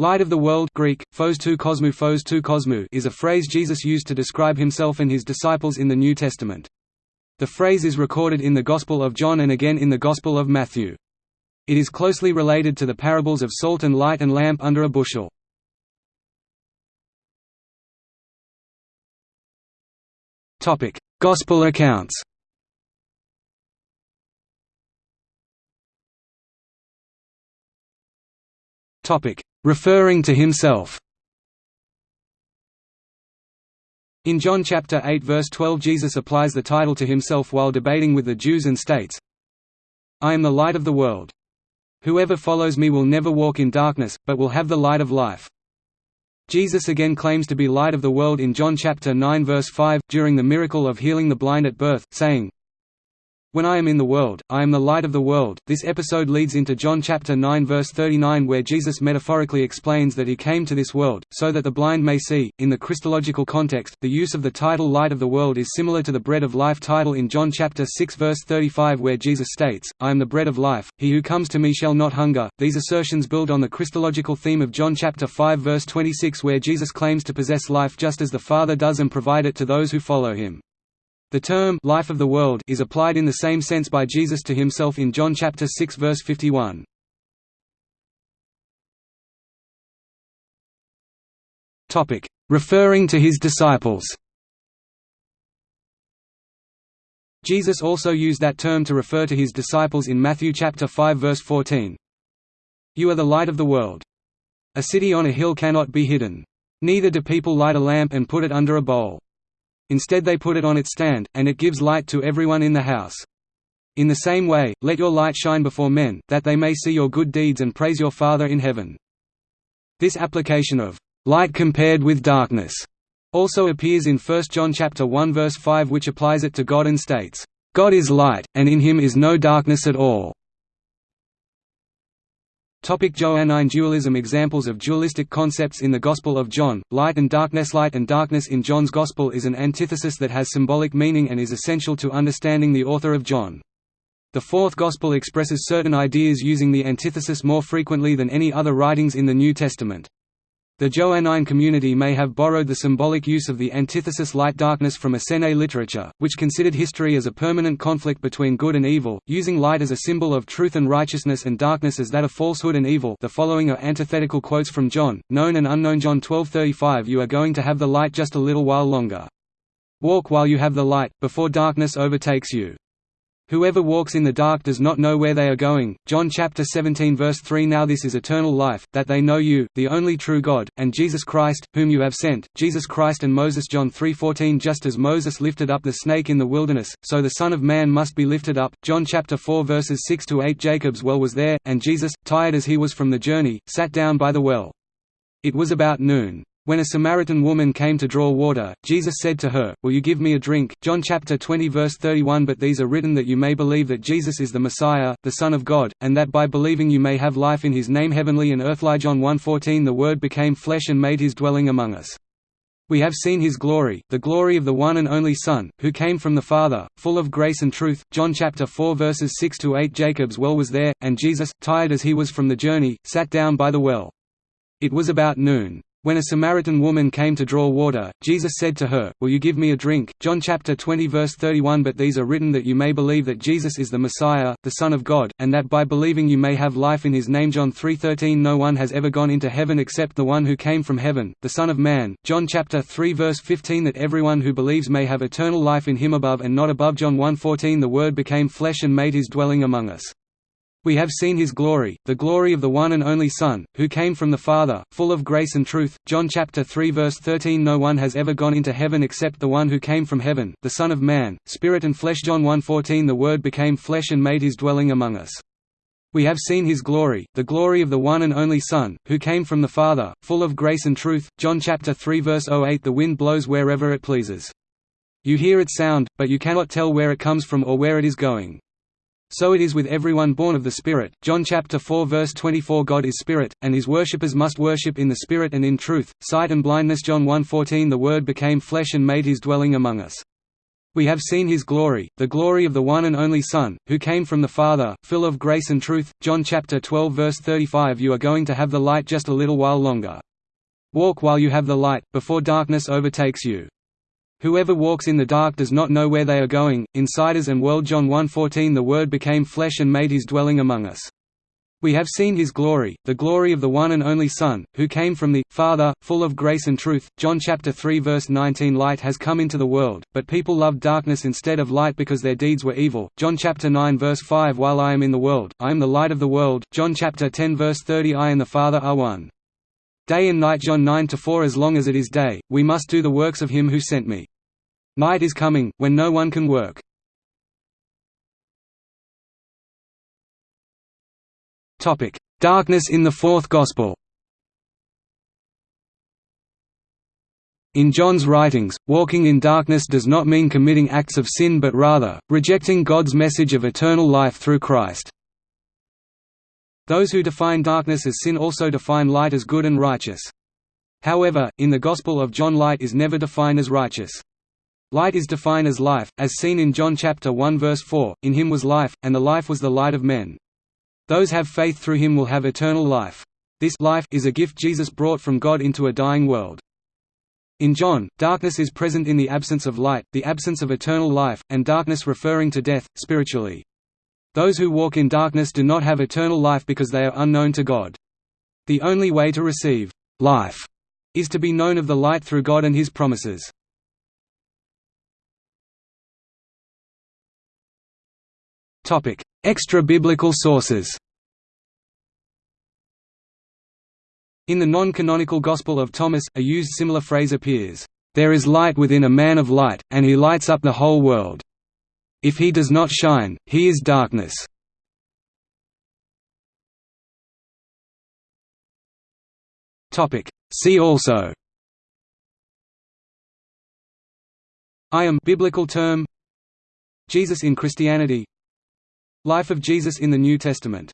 Light of the world Greek, phos tou kosmou phos tou kosmou is a phrase Jesus used to describe himself and his disciples in the New Testament. The phrase is recorded in the Gospel of John and again in the Gospel of Matthew. It is closely related to the parables of salt and light and lamp under a bushel. Gospel accounts Topic referring to himself. In John chapter 8 verse 12 Jesus applies the title to himself while debating with the Jews and states, I am the light of the world. Whoever follows me will never walk in darkness, but will have the light of life. Jesus again claims to be light of the world in John chapter 9 verse 5, during the miracle of healing the blind at birth, saying, when I am in the world, I am the light of the world. This episode leads into John chapter 9 verse 39 where Jesus metaphorically explains that he came to this world, so that the blind may see. In the Christological context, the use of the title light of the world is similar to the bread of life title in John chapter 6 verse 35 where Jesus states, I am the bread of life, he who comes to me shall not hunger. These assertions build on the Christological theme of John chapter 5 verse 26 where Jesus claims to possess life just as the Father does and provide it to those who follow him. The term life of the world is applied in the same sense by Jesus to himself in John chapter 6 verse 51. Topic: Referring to his disciples. Jesus also used that term to refer to his disciples in Matthew chapter 5 verse 14. You are the light of the world. A city on a hill cannot be hidden. Neither do people light a lamp and put it under a bowl. Instead they put it on its stand, and it gives light to everyone in the house. In the same way, let your light shine before men, that they may see your good deeds and praise your Father in heaven. This application of light compared with darkness also appears in 1 John chapter 1 verse 5 which applies it to God and states, God is light, and in him is no darkness at all. Topic Johannine dualism Examples of dualistic concepts in the Gospel of John, light and darkness Light and darkness in John's Gospel is an antithesis that has symbolic meaning and is essential to understanding the author of John. The fourth Gospel expresses certain ideas using the antithesis more frequently than any other writings in the New Testament. The Johannine community may have borrowed the symbolic use of the antithesis light-darkness from Essene literature, which considered history as a permanent conflict between good and evil, using light as a symbol of truth and righteousness and darkness as that of falsehood and evil the following are antithetical quotes from John, known and unknown John 12:35 You are going to have the light just a little while longer. Walk while you have the light, before darkness overtakes you. Whoever walks in the dark does not know where they are going. John chapter 17 verse 3 Now this is eternal life, that they know you, the only true God, and Jesus Christ, whom you have sent. Jesus Christ and Moses John 3:14 Just as Moses lifted up the snake in the wilderness, so the Son of Man must be lifted up. John chapter 4 verses 6 to 8 Jacob's well was there, and Jesus, tired as he was from the journey, sat down by the well. It was about noon. When a Samaritan woman came to draw water, Jesus said to her, Will you give me a drink? John chapter 20 verse 31 But these are written that you may believe that Jesus is the Messiah, the Son of God, and that by believing you may have life in his name heavenly and earthly John 1.14 The Word became flesh and made his dwelling among us. We have seen his glory, the glory of the one and only Son, who came from the Father, full of grace and truth. John chapter 4 verses 6 to 8 Jacob's well was there, and Jesus, tired as he was from the journey, sat down by the well. It was about noon. When a Samaritan woman came to draw water, Jesus said to her, Will you give me a drink? John chapter 20 verse 31 But these are written that you may believe that Jesus is the Messiah, the Son of God, and that by believing you may have life in his name John 3:13 No one has ever gone into heaven except the one who came from heaven, the Son of Man. John chapter 3 verse 15 That everyone who believes may have eternal life in him above and not above John 1:14 The word became flesh and made his dwelling among us. We have seen his glory, the glory of the one and only Son, who came from the Father, full of grace and truth. John chapter 3 verse 13 No one has ever gone into heaven except the one who came from heaven, the Son of Man, spirit and flesh John 1:14 The word became flesh and made his dwelling among us. We have seen his glory, the glory of the one and only Son, who came from the Father, full of grace and truth. John chapter 3 verse 08 The wind blows wherever it pleases. You hear its sound, but you cannot tell where it comes from or where it is going. So it is with everyone born of the Spirit. John chapter 4 verse 24 God is Spirit, and his worshippers must worship in the Spirit and in truth. Sight and blindness John 1:14 The Word became flesh and made his dwelling among us. We have seen his glory, the glory of the one and only Son, who came from the Father, full of grace and truth. John chapter 12 verse 35 You are going to have the light just a little while longer. Walk while you have the light, before darkness overtakes you. Whoever walks in the dark does not know where they are going. Insiders and World John 1:14 The Word became flesh and made his dwelling among us. We have seen his glory, the glory of the one and only Son, who came from the Father, full of grace and truth. John chapter 3 verse 19 Light has come into the world, but people loved darkness instead of light because their deeds were evil. John chapter 9 verse 5 While I am in the world, I am the light of the world. John chapter 10 verse 30 I and the Father are one. Day and night John 9 to 4 As long as it is day, we must do the works of him who sent me. Night is coming, when no one can work. Darkness in the Fourth Gospel. In John's writings, walking in darkness does not mean committing acts of sin but rather, rejecting God's message of eternal life through Christ. Those who define darkness as sin also define light as good and righteous. However, in the Gospel of John light is never defined as righteous. Light is defined as life, as seen in John chapter 1 verse 4, In him was life, and the life was the light of men. Those have faith through him will have eternal life. This life is a gift Jesus brought from God into a dying world. In John, darkness is present in the absence of light, the absence of eternal life, and darkness referring to death, spiritually. Those who walk in darkness do not have eternal life because they are unknown to God. The only way to receive life is to be known of the light through God and His promises. Extra-biblical sources In the non-canonical Gospel of Thomas, a used similar phrase appears, "...there is light within a man of light, and he lights up the whole world. If he does not shine, he is darkness." See also. I am biblical term. Jesus in Christianity. Life of Jesus in the New Testament